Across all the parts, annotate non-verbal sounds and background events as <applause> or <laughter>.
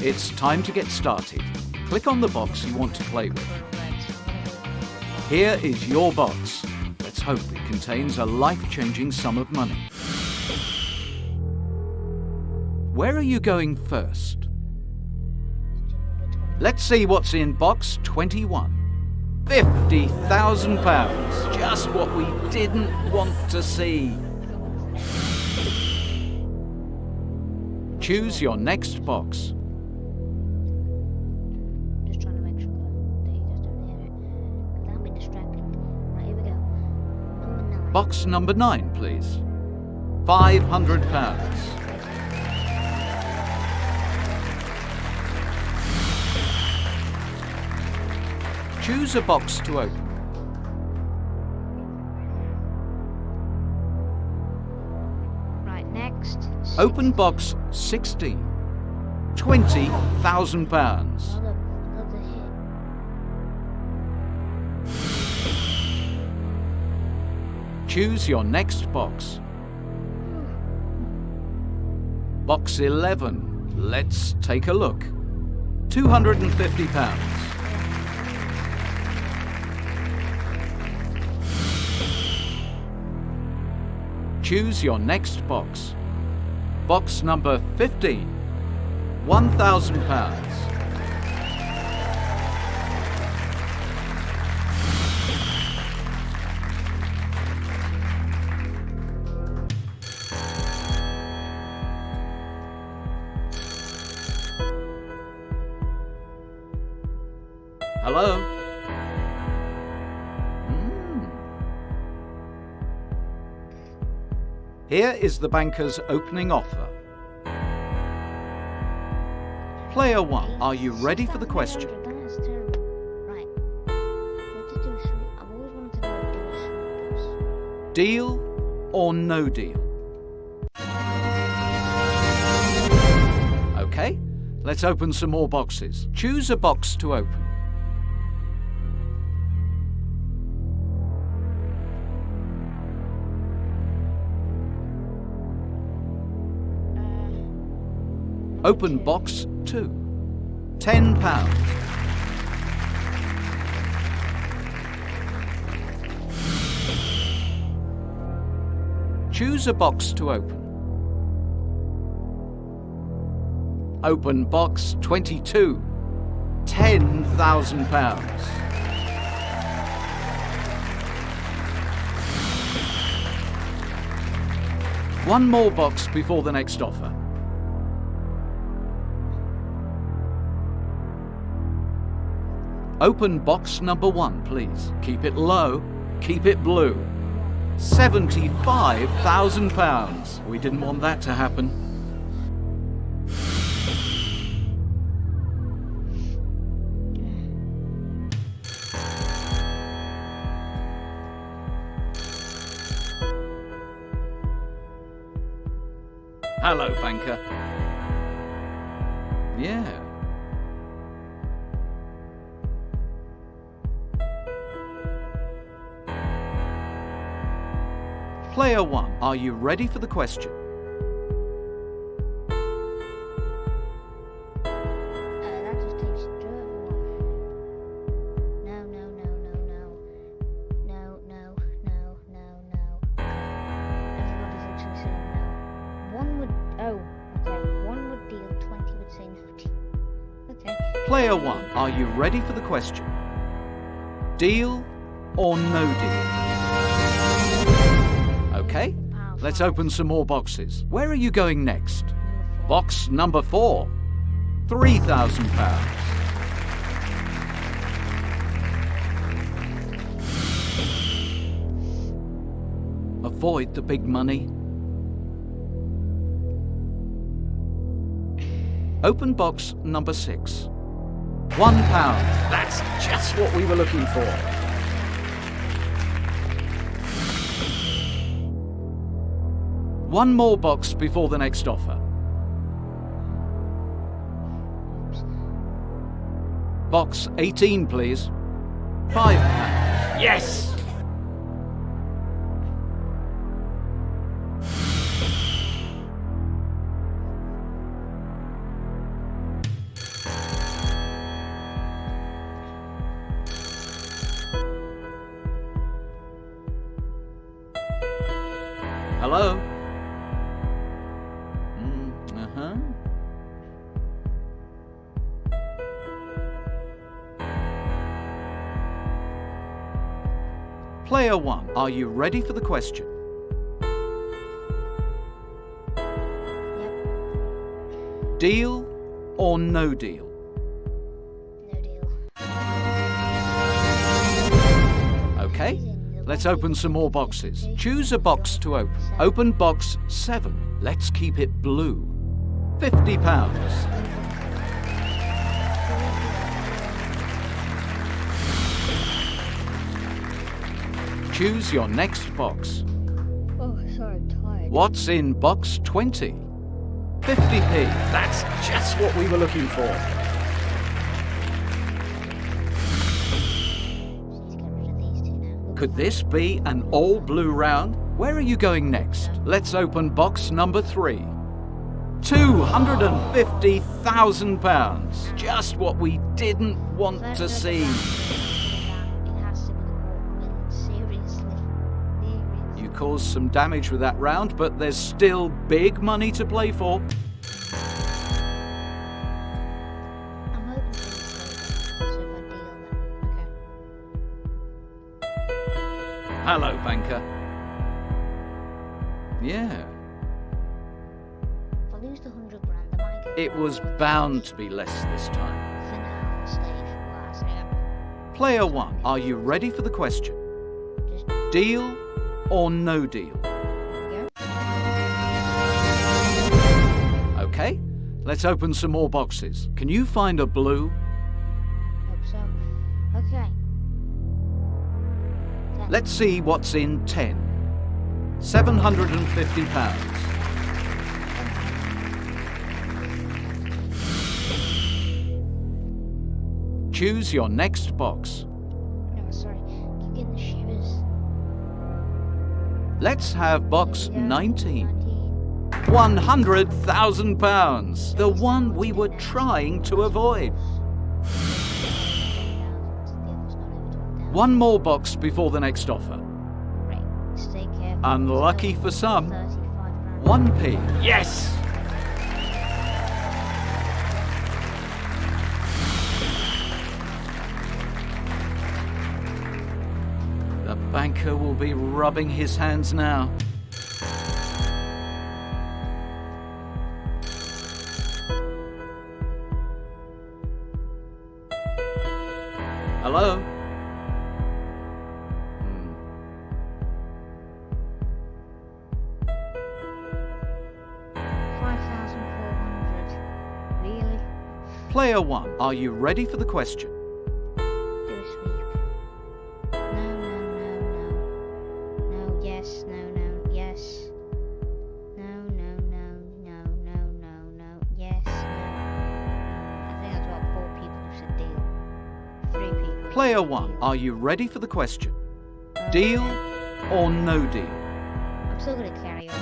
It's time to get started. Click on the box you want to play with. Here is your box. Let's hope it contains a life-changing sum of money. Where are you going first? Let's see what's in box 21. £50,000. Just what we didn't want to see. Choose your next box. Box number nine, please. £500. Choose a box to open. Right, next. Open box 16. £20,000. Another, Choose your next box. Box 11. Let's take a look. £250. Choose your next box. Box number 15. £1,000. Hello? Here is the banker's opening offer. Player 1, are you ready for the question? Deal or no deal? Okay, let's open some more boxes. Choose a box to open. Open box 2. £10. Choose a box to open. Open box 22. £10,000. One more box before the next offer. Open box number one, please. Keep it low, keep it blue. £75,000. We didn't want that to happen. Hello, banker. Yeah. Would deal, 20 would say no deal. Okay. Player one, are you ready for the question? Deal or no deal? Okay, let's open some more boxes. Where are you going next? Box number four. Three thousand pounds. Avoid the big money. Open box number six. One pound. That's just what we were looking for. One more box before the next offer. Box 18, please. Five pounds. Yes! Hello? Player 1, are you ready for the question? Yep. Deal or no deal? No deal. Okay, let's open some more boxes. Choose a box to open. Open box 7. Let's keep it blue. £50. Choose your next box. Oh, sorry, I'm tired. What's in box 20? 50p. That's just what we were looking for. Let's get rid of these two now. Could this be an all blue round? Where are you going next? Let's open box number three. £250,000. Just what we didn't want to see. Caused some damage with that round, but there's still big money to play for. I'm hoping for this later, so if I deal then. Okay. Hello, banker. Yeah, If I lose the hundred grand, I might it was bound to be less this time. finale stage. Well, I say that. Player one, are you ready for the question? Just Deal or no deal? go. Okay, let's open some more boxes. Can you find a blue? Hope so. Okay. Ten. Let's see what's in 10. £750. Choose your next box. No, sorry. Keep getting the. Let's have box There 19. 19. £100,000. The one we were trying to avoid. One more box before the next offer. Right. Stay careful. Unlucky for some. 1p. Yes! Banker will be rubbing his hands now. Hello? Hmm. Five thousand four hundred. Really? Player 1, are you ready for the question? Yes, no, no, yes. No, no, no, no, no, no, no, yes, no. I think that's what four people said deal. Three people. Player 1, are you ready for the question? Deal or no deal? I'm still gonna carry on.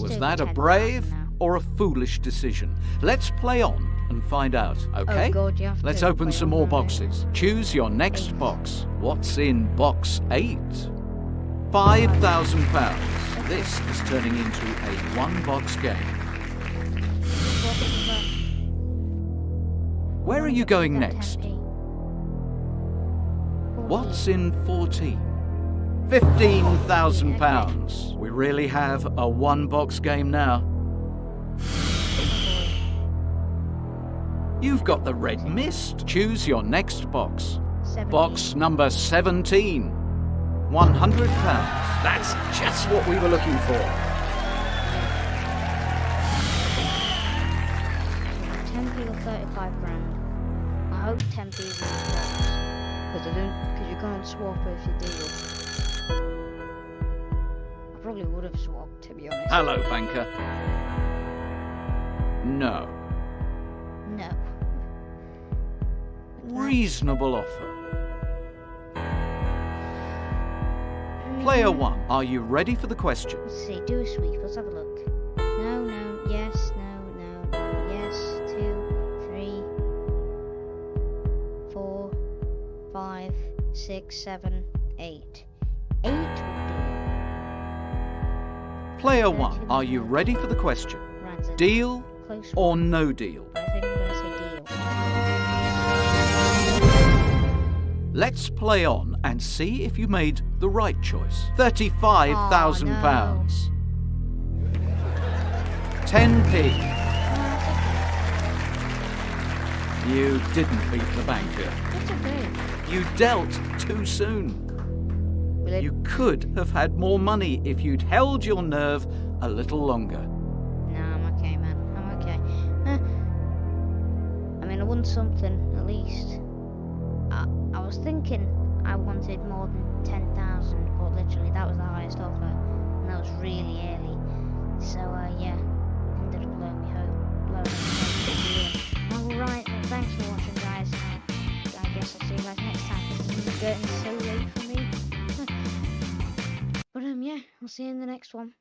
Was that a brave or a foolish decision? Let's play on and find out, okay? Oh God, you have Let's to open some more boxes. Choose your next Eight. box. What's in box 8? £5,000. This is turning into a one box game. Where are you going next? What's in 14? £15,000. We really have a one box game now. You've got the red mist. Choose your next box. Box number 17. £100. That's just what we were looking for. Ten people, thirty-five grand. I hope ten people in the because I don't, because you can't swap if you deal. I probably would have swapped, to be honest. Hello, banker. No. No. Reasonable offer. Player 1, are you ready for the question? Let's see, do a sweep, let's have a look. No, no, yes, no, no, no, yes, two, three, four, five, six, seven, eight. Eight Player one, are you ready for the question? Deal close or no deal? Let's play on and see if you made the right choice. £35,000. Oh, pounds. 10p. You didn't beat the banker. It's okay. You dealt too soon. You could have had more money if you'd held your nerve a little longer. No, I'm okay, man. I'm okay. I mean, I won something at least. Thinking I wanted more than ten thousand, but literally that was the highest offer, and that was really early. So uh, yeah, ended up blowing me home, blowing me home. All right, well, thanks for watching, guys. I guess I'll see you guys next time. This is getting so late for me. <laughs> but um, yeah, I'll see you in the next one.